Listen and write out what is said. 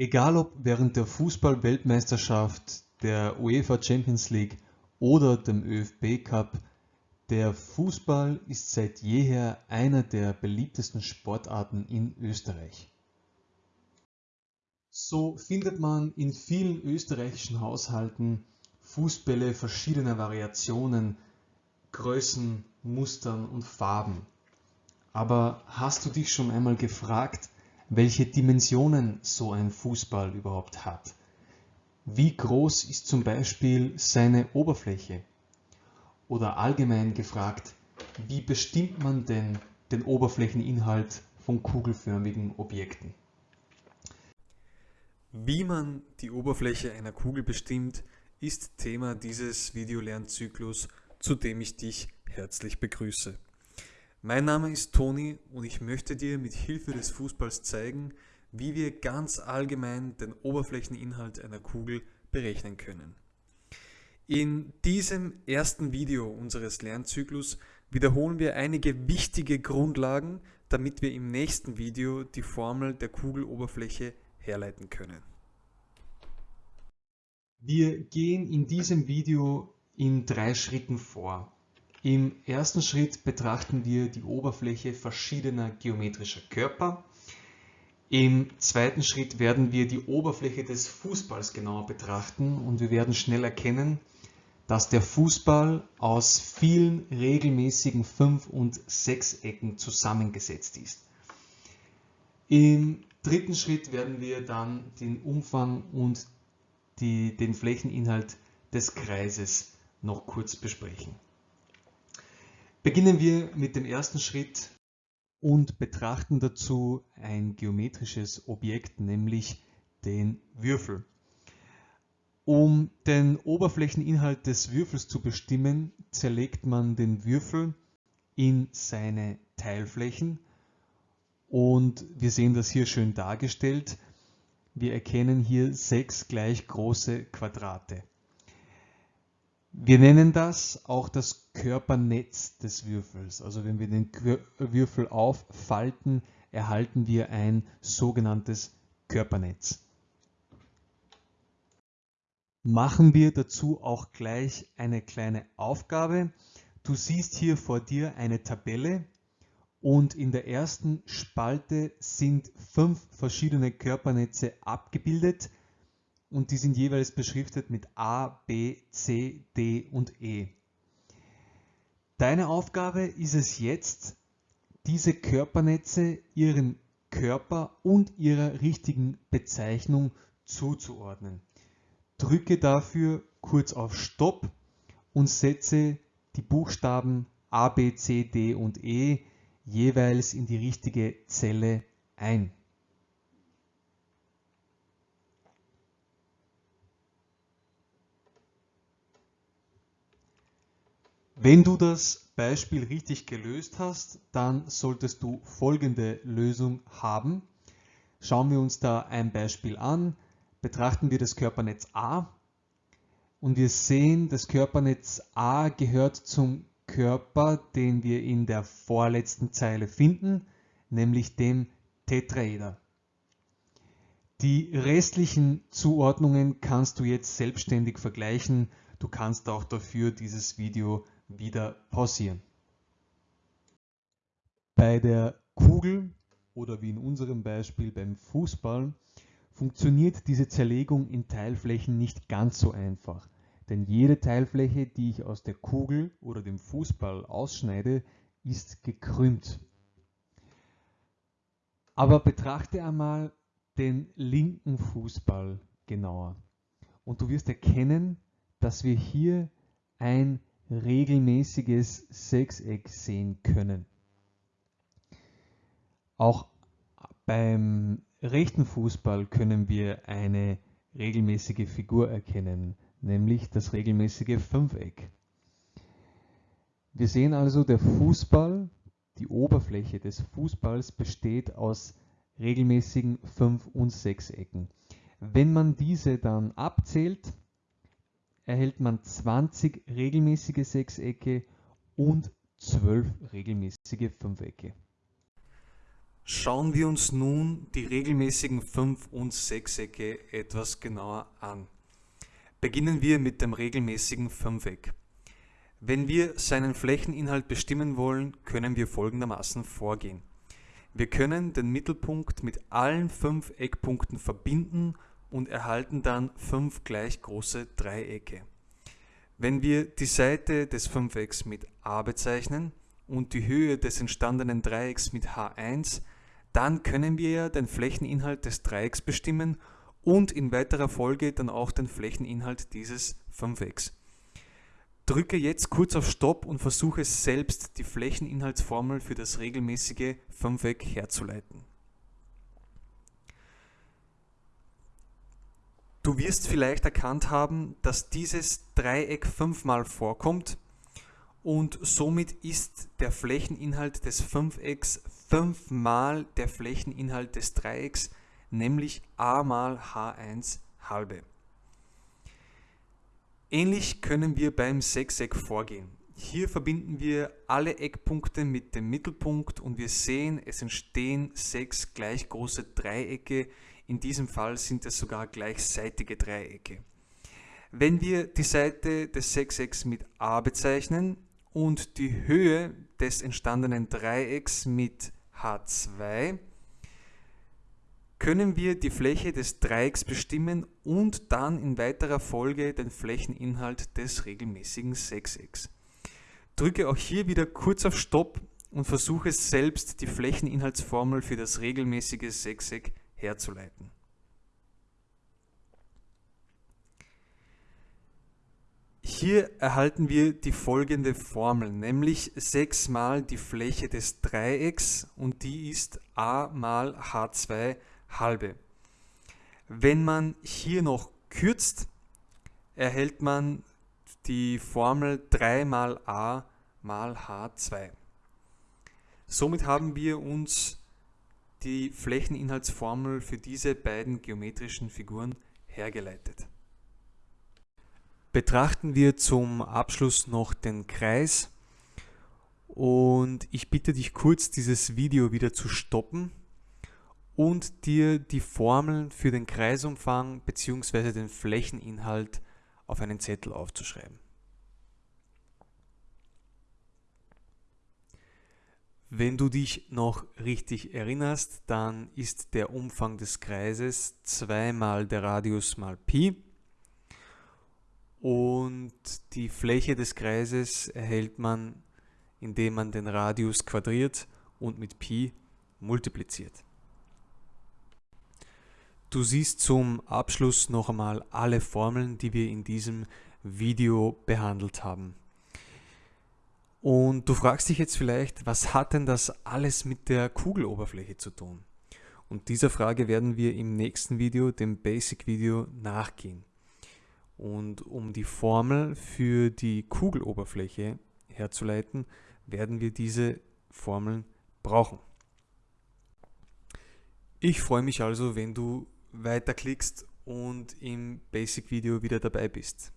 Egal ob während der Fußball-Weltmeisterschaft, der UEFA Champions League oder dem ÖFB Cup, der Fußball ist seit jeher einer der beliebtesten Sportarten in Österreich. So findet man in vielen österreichischen Haushalten Fußbälle verschiedener Variationen, Größen, Mustern und Farben. Aber hast du dich schon einmal gefragt, welche Dimensionen so ein Fußball überhaupt hat? Wie groß ist zum Beispiel seine Oberfläche? Oder allgemein gefragt, wie bestimmt man denn den Oberflächeninhalt von kugelförmigen Objekten? Wie man die Oberfläche einer Kugel bestimmt, ist Thema dieses Videolernzyklus, zu dem ich dich herzlich begrüße. Mein Name ist Toni und ich möchte dir mit Hilfe des Fußballs zeigen, wie wir ganz allgemein den Oberflächeninhalt einer Kugel berechnen können. In diesem ersten Video unseres Lernzyklus wiederholen wir einige wichtige Grundlagen, damit wir im nächsten Video die Formel der Kugeloberfläche herleiten können. Wir gehen in diesem Video in drei Schritten vor. Im ersten Schritt betrachten wir die Oberfläche verschiedener geometrischer Körper. Im zweiten Schritt werden wir die Oberfläche des Fußballs genauer betrachten und wir werden schnell erkennen, dass der Fußball aus vielen regelmäßigen Fünf- und Sechsecken zusammengesetzt ist. Im dritten Schritt werden wir dann den Umfang und die, den Flächeninhalt des Kreises noch kurz besprechen. Beginnen wir mit dem ersten Schritt und betrachten dazu ein geometrisches Objekt, nämlich den Würfel. Um den Oberflächeninhalt des Würfels zu bestimmen, zerlegt man den Würfel in seine Teilflächen und wir sehen das hier schön dargestellt. Wir erkennen hier sechs gleich große Quadrate. Wir nennen das auch das Körpernetz des Würfels. Also wenn wir den Würfel auffalten, erhalten wir ein sogenanntes Körpernetz. Machen wir dazu auch gleich eine kleine Aufgabe. Du siehst hier vor dir eine Tabelle und in der ersten Spalte sind fünf verschiedene Körpernetze abgebildet und die sind jeweils beschriftet mit A, B, C, D und E. Deine Aufgabe ist es jetzt, diese Körpernetze ihren Körper und ihrer richtigen Bezeichnung zuzuordnen. Drücke dafür kurz auf Stopp und setze die Buchstaben A, B, C, D und E jeweils in die richtige Zelle ein. Wenn du das Beispiel richtig gelöst hast, dann solltest du folgende Lösung haben. Schauen wir uns da ein Beispiel an. Betrachten wir das Körpernetz A und wir sehen, das Körpernetz A gehört zum Körper, den wir in der vorletzten Zeile finden, nämlich dem Tetraeder. Die restlichen Zuordnungen kannst du jetzt selbstständig vergleichen. Du kannst auch dafür dieses Video wieder pausieren. Bei der Kugel oder wie in unserem Beispiel beim Fußball funktioniert diese Zerlegung in Teilflächen nicht ganz so einfach. Denn jede Teilfläche, die ich aus der Kugel oder dem Fußball ausschneide, ist gekrümmt. Aber betrachte einmal den linken Fußball genauer. Und du wirst erkennen, dass wir hier ein regelmäßiges Sechseck sehen können. Auch beim rechten Fußball können wir eine regelmäßige Figur erkennen, nämlich das regelmäßige Fünfeck. Wir sehen also, der Fußball, die Oberfläche des Fußballs besteht aus regelmäßigen Fünf- und Sechsecken. Wenn man diese dann abzählt, erhält man 20 regelmäßige Sechsecke und 12 regelmäßige Fünfecke. Schauen wir uns nun die regelmäßigen 5 und Sechsecke etwas genauer an. Beginnen wir mit dem regelmäßigen Fünfeck. Wenn wir seinen Flächeninhalt bestimmen wollen, können wir folgendermaßen vorgehen. Wir können den Mittelpunkt mit allen fünf Eckpunkten verbinden und erhalten dann fünf gleich große Dreiecke. Wenn wir die Seite des Fünfecks mit a bezeichnen und die Höhe des entstandenen Dreiecks mit h1, dann können wir den Flächeninhalt des Dreiecks bestimmen und in weiterer Folge dann auch den Flächeninhalt dieses Fünfecks. Drücke jetzt kurz auf Stopp und versuche selbst die Flächeninhaltsformel für das regelmäßige Fünfeck herzuleiten. Du wirst vielleicht erkannt haben, dass dieses Dreieck fünfmal vorkommt und somit ist der Flächeninhalt des Fünfecks fünfmal der Flächeninhalt des Dreiecks, nämlich a mal h1 halbe. Ähnlich können wir beim Sechseck vorgehen. Hier verbinden wir alle Eckpunkte mit dem Mittelpunkt und wir sehen, es entstehen sechs gleich große Dreiecke. In diesem Fall sind es sogar gleichseitige Dreiecke. Wenn wir die Seite des Sechsecks mit a bezeichnen, und die Höhe des entstandenen Dreiecks mit H2 können wir die Fläche des Dreiecks bestimmen und dann in weiterer Folge den Flächeninhalt des regelmäßigen Sechsecks. Drücke auch hier wieder kurz auf Stopp und versuche selbst die Flächeninhaltsformel für das regelmäßige Sechseck herzuleiten. Hier erhalten wir die folgende Formel, nämlich 6 mal die Fläche des Dreiecks und die ist a mal h2 halbe. Wenn man hier noch kürzt, erhält man die Formel 3 mal a mal h2. Somit haben wir uns die Flächeninhaltsformel für diese beiden geometrischen Figuren hergeleitet. Betrachten wir zum Abschluss noch den Kreis und ich bitte dich kurz dieses Video wieder zu stoppen und dir die Formeln für den Kreisumfang bzw. den Flächeninhalt auf einen Zettel aufzuschreiben. Wenn du dich noch richtig erinnerst, dann ist der Umfang des Kreises 2 mal der Radius mal Pi und die Fläche des Kreises erhält man, indem man den Radius quadriert und mit Pi multipliziert. Du siehst zum Abschluss noch einmal alle Formeln, die wir in diesem Video behandelt haben. Und du fragst dich jetzt vielleicht, was hat denn das alles mit der Kugeloberfläche zu tun? Und dieser Frage werden wir im nächsten Video, dem Basic-Video, nachgehen. Und um die Formel für die Kugeloberfläche herzuleiten, werden wir diese Formeln brauchen. Ich freue mich also, wenn du weiterklickst und im Basic-Video wieder dabei bist.